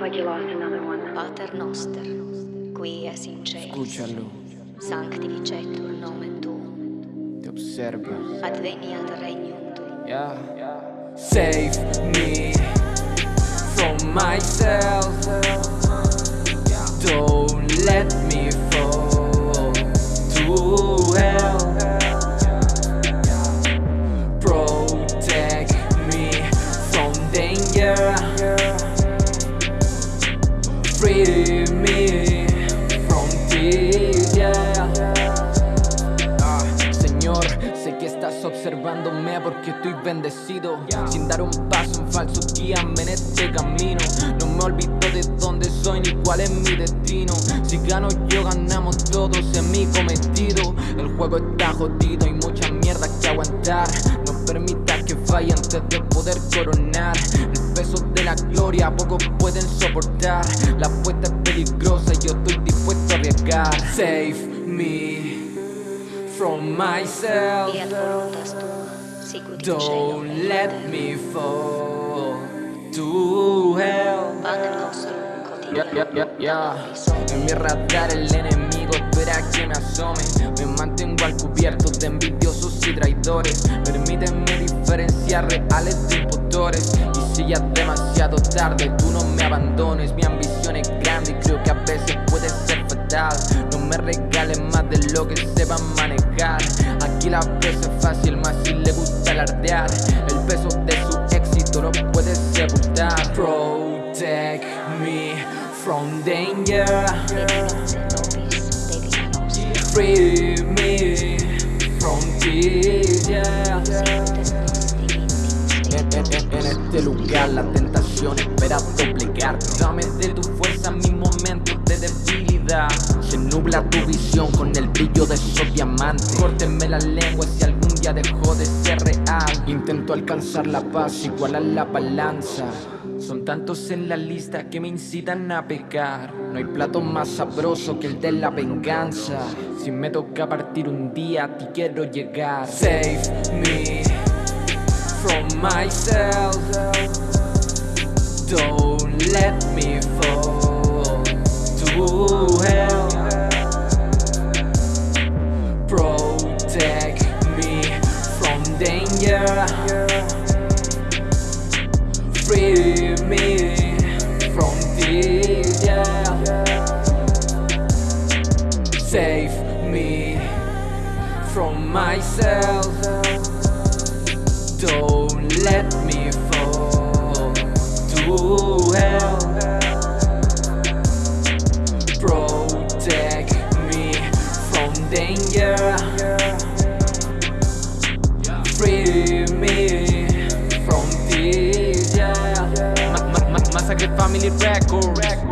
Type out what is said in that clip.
Pater noster, qui es in celis. Escúchalo, Sanctificetur nomen tuum. te observa. Adveniat regnum tuum. Yeah. Save me from myself. Observándome porque estoy bendecido. Sin dar un paso en falso, guíame en este camino. No me olvido de dónde soy ni cuál es mi destino. Si gano yo, ganamos todos en mi cometido. El juego está jodido, hay mucha mierda que aguantar. No permita que falle antes de poder coronar. El peso de la gloria pocos pueden soportar. La apuesta es peligrosa y yo estoy dispuesto a arriesgar. Save me from myself. Don't et let me fall to hell. En mi radar el enemigo espera que me asome. Me mantengo al cubierto de envidiosos y traidores. Permíteme diferenciar reales de impostores. Y si ya es demasiado tarde tú no me abandones. Mi ambición es grande y creo que a veces puede ser fatal No me regales más de lo que sepan manejar. Aquí la presa es fácil más si le gusta alardear. El peso de su éxito no puede sepultar. Protect me from danger. Free me from En, este lugar la tentación espera doblegar. Dame de tu fuerza momentos de Se nubla tu visión con el brillo de esos diamantes. Córtenme la lengua si algún día dejó de ser real. Intento alcanzar la paz igual a la balanza. Son tantos en la lista que me incitan a pecar. No hay plato más sabroso que el de la venganza. Si me toca partir un día a ti quiero llegar. Save me from myself. Don't let me fall to hell. Protect me from danger. Free me from yeah. Save me from myself. Don't let danger. Free me from this, yeah. Ma- ma- ma- Massacre Family Record.